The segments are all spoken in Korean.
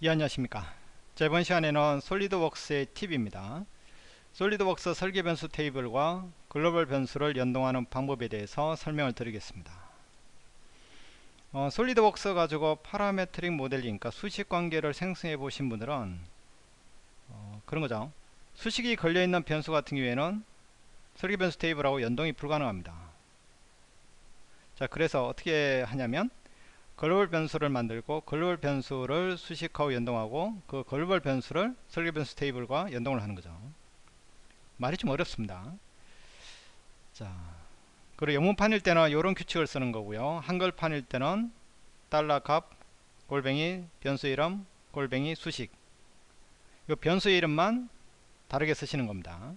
예 안녕하십니까. 자, 이번 시간에는 솔리드웍스의 팁입니다. 솔리드웍스 설계 변수 테이블과 글로벌 변수를 연동하는 방법에 대해서 설명을 드리겠습니다. 어, 솔리드웍스 가지고 parametric 모델링 그러니까 수식 관계를 생성해 보신 분들은 어, 그런 거죠. 수식이 걸려있는 변수 같은 경우에는 설계 변수 테이블하고 연동이 불가능합니다. 자 그래서 어떻게 하냐면 글로벌 변수를 만들고 글로벌 변수를 수식하고 연동하고 그 글로벌 변수를 설계 변수 테이블과 연동을 하는 거죠. 말이 좀 어렵습니다. 자, 그리고 영문판일 때는 이런 규칙을 쓰는 거고요. 한글판일 때는 달러 값 골뱅이 변수 이름 골뱅이 수식 이 변수 이름만 다르게 쓰시는 겁니다.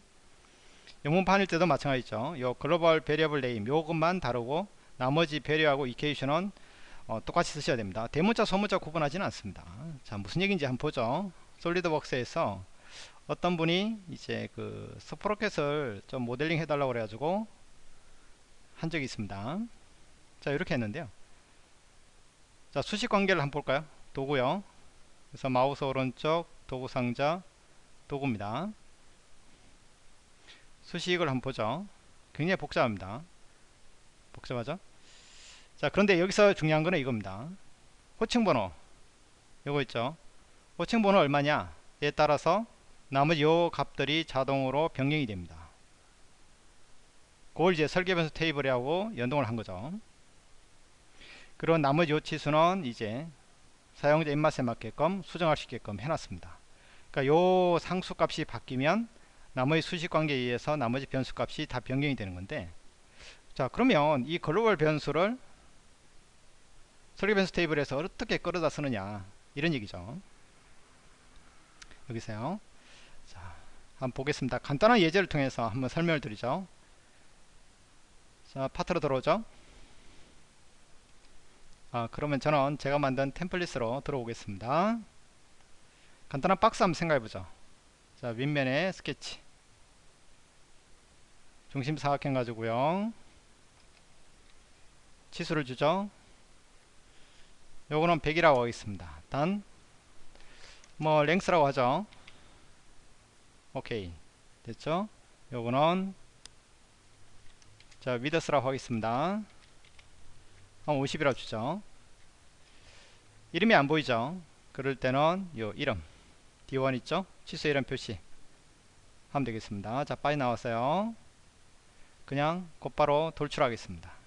영문판일 때도 마찬가지죠. 요 global variable name 요것만 다르고 나머지 배려하고 이케이션은 어, 똑같이 쓰셔야 됩니다. 대문자 소문자 구분하지는 않습니다. 자 무슨 얘기인지 한번 보죠. 솔리드웍스에서 어떤 분이 이제 그 스프로켓을 좀 모델링 해달라고 그래가지고 한 적이 있습니다. 자 이렇게 했는데요. 자 수식 관계를 한번 볼까요? 도구요. 그래서 마우스 오른쪽 도구 상자 도구입니다. 수식을 한번 보죠. 굉장히 복잡합니다. 복잡하죠? 자 그런데 여기서 중요한 거는 이겁니다. 호칭 번호. 요거 있죠? 호칭 번호 얼마냐 에 따라서 나머지 요 값들이 자동으로 변경이 됩니다. 그걸 이제 설계 변수 테이블하고 연동을 한 거죠. 그리고 나머지 요 치수는 이제 사용자 입맛에 맞게끔 수정할 수 있게끔 해놨습니다. 그러니까 요 상수 값이 바뀌면 나머지 수식 관계에 의해서 나머지 변수 값이 다 변경이 되는 건데 자 그러면 이 글로벌 변수를 설계변수 테이블에서 어떻게 끌어다 쓰느냐. 이런 얘기죠. 여기서요. 자 한번 보겠습니다. 간단한 예제를 통해서 한번 설명을 드리죠. 자 파트로 들어오죠. 아 그러면 저는 제가 만든 템플릿으로 들어오겠습니다. 간단한 박스 한번 생각해 보죠. 자 윗면에 스케치. 중심 사각형 가지고요. 치수를 주죠 요거는 100이라고 하겠습니다. 단, 뭐, 랭스라고 하죠. 오케이. 됐죠? 요거는, 자, 위더스라고 하겠습니다. 한 50이라고 주죠. 이름이 안 보이죠? 그럴 때는 요 이름, D1 있죠? 취소 이름 표시 하면 되겠습니다. 자, 빠져 나왔어요. 그냥 곧바로 돌출하겠습니다.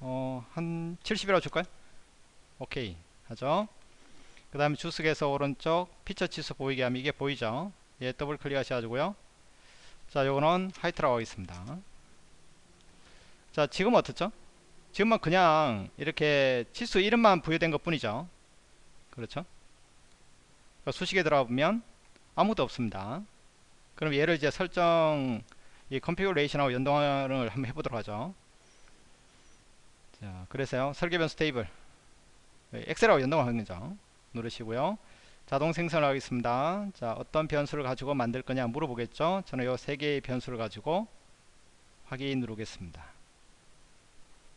어, 한 70이라고 줄까요? 오케이. 하죠. 그 다음에 주석에서 오른쪽 피처 치수 보이게 하면 이게 보이죠? 예 더블 클릭 하셔가지고요. 자 요거는 height라고 하겠습니다. 자 지금 어떻죠? 지금은 그냥 이렇게 치수 이름만 부여된 것 뿐이죠. 그렇죠? 그러니까 수식에 들어가 보면 아무것도 없습니다. 그럼 얘를 이제 설정 이 configuration하고 연동을 한번 해보도록 하죠 자, 그래서요. 설계 변수 테이블. 엑셀하고 연동하는 거죠. 누르시고요. 자동 생성을 하겠습니다. 자, 어떤 변수를 가지고 만들 거냐 물어보겠죠. 저는 요 세 개의 변수를 가지고 확인 누르겠습니다.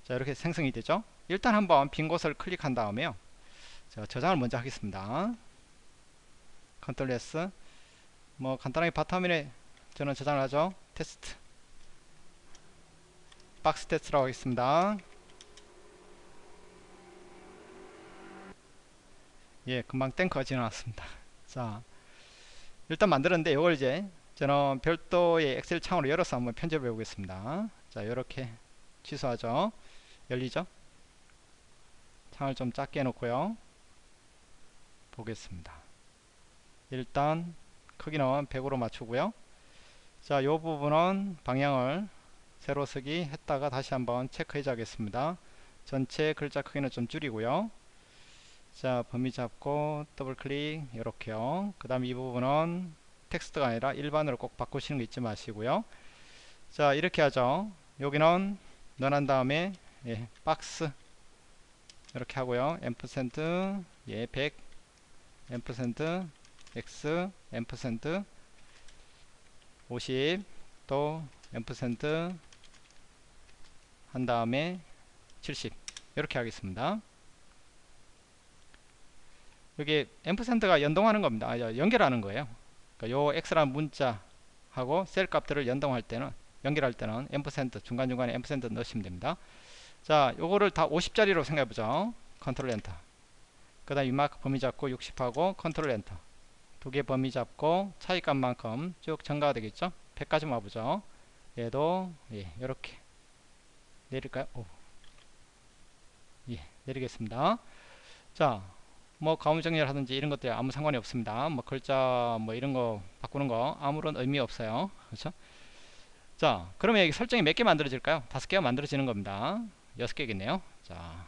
자, 이렇게 생성이 되죠. 일단 한번 빈 곳을 클릭한 다음에요. 자, 저장을 먼저 하겠습니다. 컨트롤 S. 뭐 간단하게 바탕에 저는 저장을 하죠. 테스트. 박스 테스트라고 하겠습니다. 예 금방 탱크가 지나왔습니다. 자 일단 만들었는데 이걸 이제 저는 별도의 엑셀 창으로 열어서 한번 편집해 보겠습니다. 자 이렇게 취소하죠. 열리죠? 창을 좀 작게 해놓고요. 보겠습니다. 일단 크기는 100으로 맞추고요. 자이 부분은 방향을 세로 쓰기 했다가 다시 한번 체크해 자겠습니다. 전체 글자 크기는 좀 줄이고요 자 범위 잡고 더블 클릭 이렇게요. 그 다음 이 부분은 텍스트가 아니라 일반으로 꼭 바꾸시는 거 잊지 마시고요. 자 이렇게 하죠. 여기는 는 한 다음에 예, 박스. 이렇게 하고요. ampersand 예, 100 ampersand x. ampersand 50 또 ampersand 한 다음에 70 이렇게 하겠습니다 여기 ampersand가 연동하는 겁니다. 아, 연결하는 거예요. 그러니까 요 x라는 문자하고 셀 값들을 연동할 때는 연결할 때는 ampersand 중간중간에 ampersand 넣으시면 됩니다. 자, 요거를 다 50짜리로 생각해 보죠. 컨트롤 엔터. 그다음 위마크 범위 잡고 60하고 컨트롤 엔터. 두 개 범위 잡고 차이값만큼 쭉 증가가 되겠죠? 100까지 와 보죠. 얘도 예, 이렇게 내릴까요? 오. 예, 내리겠습니다. 자, 뭐 가움 정렬 하든지 이런 것들 아무 상관이 없습니다. 뭐 글자 뭐 이런 거 바꾸는 거 아무런 의미 없어요. 그렇죠? 자, 그러면 여기 설정이 몇 개 만들어질까요? 다섯 개가 만들어지는 겁니다. 여섯 개겠네요. 자,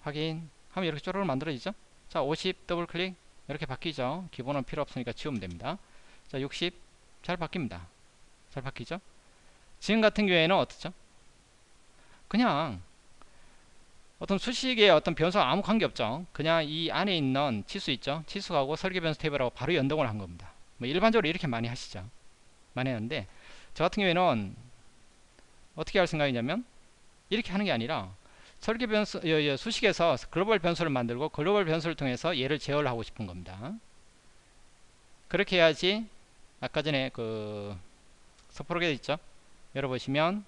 확인 하면 이렇게 쪼르르 만들어지죠? 자, 50 더블 클릭 이렇게 바뀌죠? 기본은 필요 없으니까 지우면 됩니다. 자, 60 잘 바뀝니다. 잘 바뀌죠? 지금 같은 경우에는 어떻죠? 그냥 어떤 수식의 어떤 변수와 아무 관계없죠. 그냥 이 안에 있는 치수 있죠. 치수하고 설계 변수 테이블하고 바로 연동을 한 겁니다. 뭐 일반적으로 이렇게 많이 하시죠. 많이 하는데 저 같은 경우에는 어떻게 할 생각이냐면 이렇게 하는 게 아니라 설계 변수 수식에서 글로벌 변수를 만들고 글로벌 변수를 통해서 얘를 제어를 하고 싶은 겁니다. 그렇게 해야지 아까 전에 그 서프로게 있죠. 열어보시면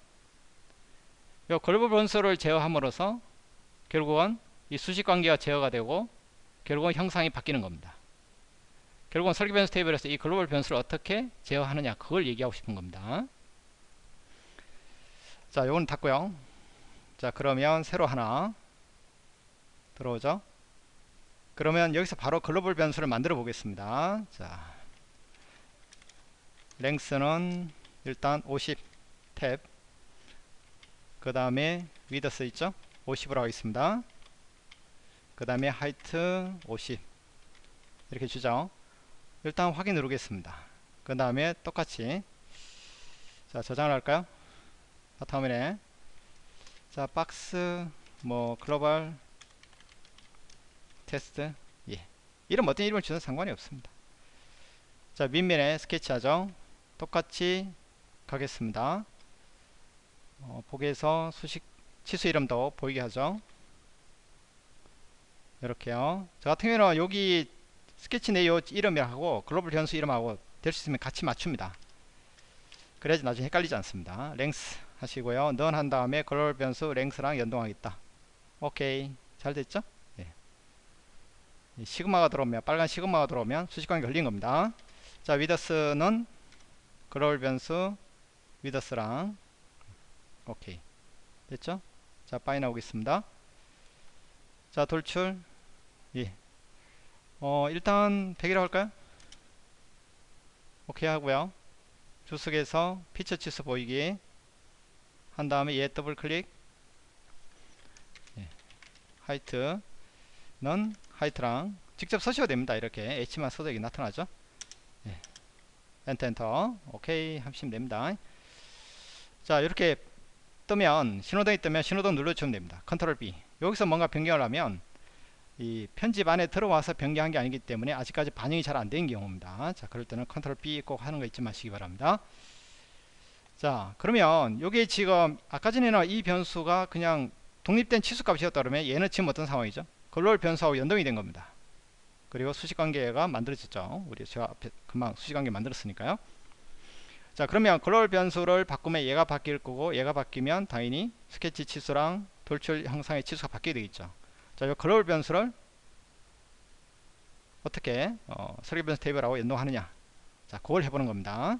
이 글로벌 변수를 제어함으로써 결국은 이 수식 관계가 제어가 되고 결국은 형상이 바뀌는 겁니다. 결국은 설계 변수 테이블에서 이 글로벌 변수를 어떻게 제어하느냐 그걸 얘기하고 싶은 겁니다. 자, 요건 닫고요. 자, 그러면 새로 하나 들어오죠. 그러면 여기서 바로 글로벌 변수를 만들어 보겠습니다. 자, 랭스는 일단 50 탭 그 다음에 위더스 있죠 50으로 하겠습니다. 그 다음에 하이트 50 이렇게 주죠. 일단 확인 누르겠습니다. 그 다음에 똑같이. 자 저장을 할까요? 바탕화면에. 자 박스 뭐 글로벌 테스트. 예. 이름 어떤 이름을 주는 상관이 없습니다. 자 밑면에 스케치 하죠. 똑같이 가겠습니다. 어, 보기에서 수식 치수 이름도 보이게 하죠. 이렇게요. 저 같은 경우는 여기 스케치 내용 이름하고 글로벌 변수 이름하고 될 수 있으면 같이 맞춥니다. 그래야지 나중에 헷갈리지 않습니다. length 하시고요. 는 한 다음에 글로벌 변수 length랑 연동하겠다. 오케이. 잘 됐죠? 예. 시그마가 들어오면 빨간 시그마가 들어오면 수식관계 걸린 겁니다. 자 width는 글로벌 변수 width랑. 오케이. 됐죠 자 빠져 나오겠습니다. 자 돌출. 예. 어 일단 100이라고 할까요? 오케이 하고요. 주석에서 피처 치수 보이기. 한 다음에 얘 더블 클릭. 예. height는 height랑 직접 쓰셔도 됩니다. 이렇게 H만 써도 여기 나타나죠? 예. 엔터 엔터. 오케이. 하시면 됩니다. 자 이렇게 뜨면 신호등이 뜨면 신호등 눌러주면 됩니다. 컨트롤 B. 여기서 뭔가 변경을 하면 이 편집 안에 들어와서 변경한 게 아니기 때문에 아직까지 반영이 잘 안 된 경우입니다. 자 그럴 때는 컨트롤 B 꼭 하는 거 잊지 마시기 바랍니다. 자 그러면 요게 지금 아까 전에는 이 변수가 그냥 독립된 치수값이었다 그러면 얘는 지금 어떤 상황이죠? 글로벌 변수하고 연동이 된 겁니다. 그리고 수식관계가 만들어졌죠. 우리 제가 앞에 금방 수식관계 만들었으니까요 자 그러면 글로벌 변수를 바꾸면 얘가 바뀔 거고 얘가 바뀌면 당연히 스케치 치수랑 돌출 형상의 치수가 바뀌게 되겠죠. 자 이 글로벌 변수를 어떻게 어, 설계 변수 테이블하고 연동하느냐. 자 그걸 해보는 겁니다.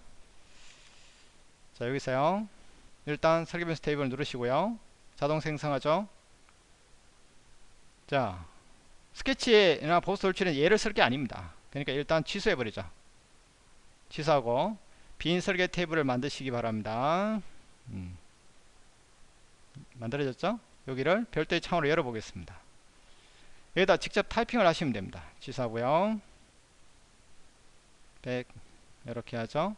자 여기서요. 일단 설계 변수 테이블 누르시고요. 자동 생성하죠. 자 스케치나 보스 돌출은 얘를 쓸 게 아닙니다. 그러니까 일단 취소해 버리죠. 취소하고 빈 설계 테이블을 만드시기 바랍니다. 음. 만들어졌죠? 여기를 별도의 창으로 열어보겠습니다. 여기다 직접 타이핑을 하시면 됩니다. 취소하고요. 100 이렇게 하죠.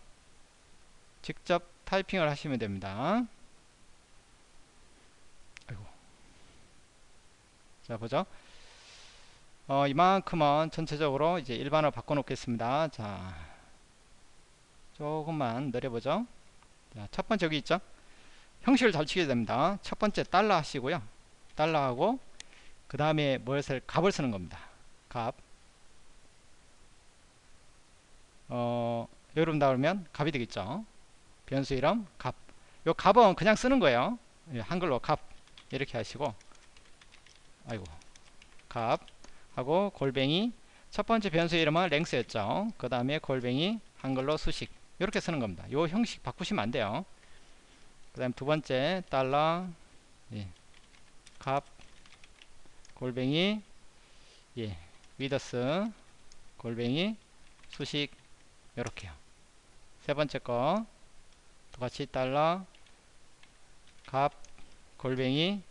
직접 타이핑을 하시면 됩니다. 아이고. 자 보죠. 어, 이만큼은 전체적으로 이제 일반으로 바꿔 놓겠습니다. 자 조금만 내려보죠 자, 첫 번째 여기 있죠 형식을 잘 치게 됩니다 첫 번째 달러 하시고요 달러 하고 그 다음에 무엇을 값을 쓰는 겁니다. 값. 어, 이름 나오면 값이 되겠죠. 변수 이름 값. 요 값은 그냥 쓰는 거예요. 예, 한글로 값 이렇게 하시고 아이고 값 하고 골뱅이 첫 번째 변수 이름은 랭스였죠. 그 다음에 골뱅이 한글로 수식 이렇게 쓰는 겁니다. 요 형식 바꾸시면 안 돼요. 그 다음 두 번째 달러 예, 값 골뱅이 예, 위더스 골뱅이 수식 이렇게요. 세 번째 거 똑같이 달러 값 골뱅이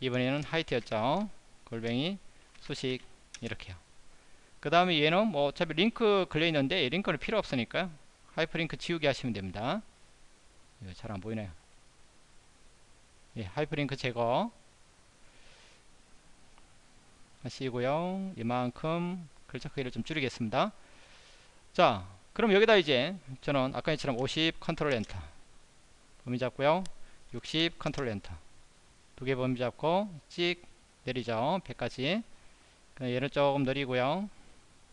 이번에는 height였죠. 골뱅이 수식 이렇게요. 그 다음에 얘는 뭐 어차피 링크 걸려 있는데 링크는 필요 없으니까 하이퍼링크 지우게 하시면 됩니다. 잘 안 보이네요. 예, 하이퍼링크 제거 하시고요. 이만큼 글자 크기를 좀 줄이겠습니다. 자, 그럼 여기다 이제 저는 아까 처럼 50 컨트롤 엔터 범위 잡고요. 60 컨트롤 엔터 두 개 범위 잡고 찍 내리죠. 100까지 얘는 조금 느리고요.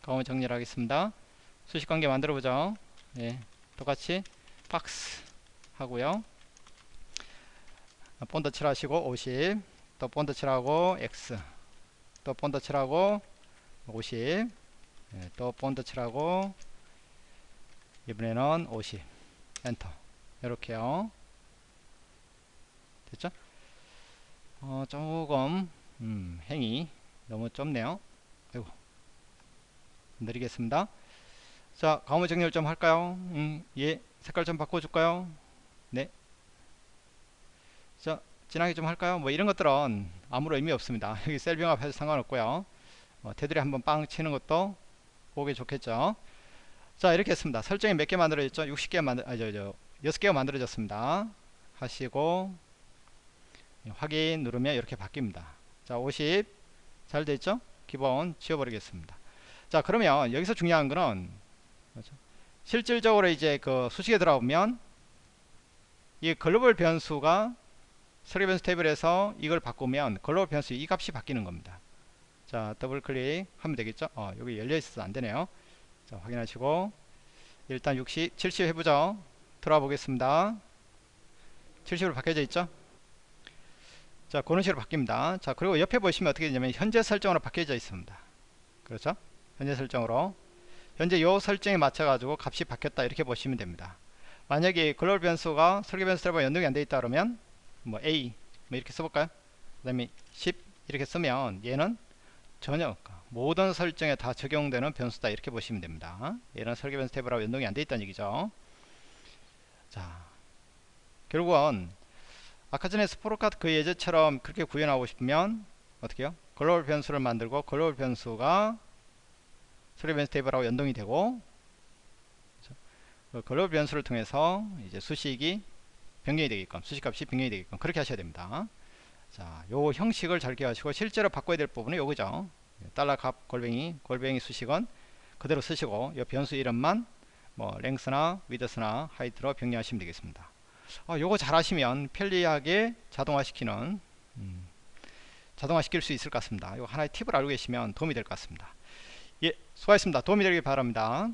가운 정리를 하겠습니다. 수식관계 만들어 보죠. 예, 똑같이 박스 하고요. 본드 칠하시고 50, 또 본드 칠하고 X, 또 본드 칠하고 50, 예, 또 본드 칠하고 이번에는 50, 엔터. 이렇게요. 됐죠? 어, 조금 음, 행이 너무 좁네요. 아이고. 느리겠습니다. 자, 가무 정렬 좀 할까요? 음, 예. 색깔 좀 바꿔줄까요? 네. 자, 진하게 좀 할까요? 뭐 이런 것들은 아무런 의미 없습니다. 여기 셀 병합해서 상관없고요. 어, 테두리 한번 빵 치는 것도 보기 좋겠죠. 자, 이렇게 했습니다. 설정이 몇 개 만들어졌죠? 60개 만들, 아, 저, 저, 6개가 만들어졌습니다. 하시고, 확인 누르면 이렇게 바뀝니다. 자, 50. 잘 됐죠? 기본 지워버리겠습니다. 자, 그러면 여기서 중요한 거는, 그렇죠? 실질적으로 이제 그 수식에 들어오면 이 글로벌 변수가 설계 변수 테이블에서 이걸 바꾸면 글로벌 변수 이 값이 바뀌는 겁니다. 자, 더블 클릭 하면 되겠죠? 어, 여기 열려 있어서 안 되네요. 자, 확인하시고 일단 60, 70 해보죠. 들어와 보겠습니다. 70으로 바뀌어져 있죠? 자, 그런 식으로 바뀝니다. 자, 그리고 옆에 보시면 어떻게 되냐면 현재 설정으로 바뀌어져 있습니다. 그렇죠? 현재 설정으로 현재 요 설정에 맞춰 가지고 값이 바뀌었다 이렇게 보시면 됩니다. 만약에 글로벌 변수가 설계 변수 트래버 연동이 안돼 있다 그러면 뭐 A 뭐 이렇게 써볼까요? 그 다음에 10 이렇게 쓰면 얘는 전혀 모든 설정에 다 적용되는 변수다 이렇게 보시면 됩니다. 얘는 설계 변수 탭하고 연동이 안돼 있다는 얘기죠. 자 결국은 아까 전에 sprocket 그 예제처럼 그렇게 구현하고 싶으면 어떻게 해요? 글로벌 변수를 만들고 글로벌 변수가 소리변수 테이블하고 연동이 되고 그 글로벌 변수를 통해서 이제 수식이 변경이 되게끔 수식값이 변경이 되게끔 그렇게 하셔야 됩니다. 자, 요 형식을 잘 기억하시고 실제로 바꿔야 될 부분은 요거죠. 달러 값 골뱅이 골뱅이 수식은 그대로 쓰시고 요 변수 이름만 뭐 랭스나 위드스나 하이트로 변경하시면 되겠습니다. 어, 요거 잘 하시면 편리하게 자동화시키는 음, 자동화시킬 수 있을 것 같습니다. 요 하나의 팁을 알고 계시면 도움이 될 것 같습니다. 예, 수고하셨습니다. 도움이 되길 바랍니다.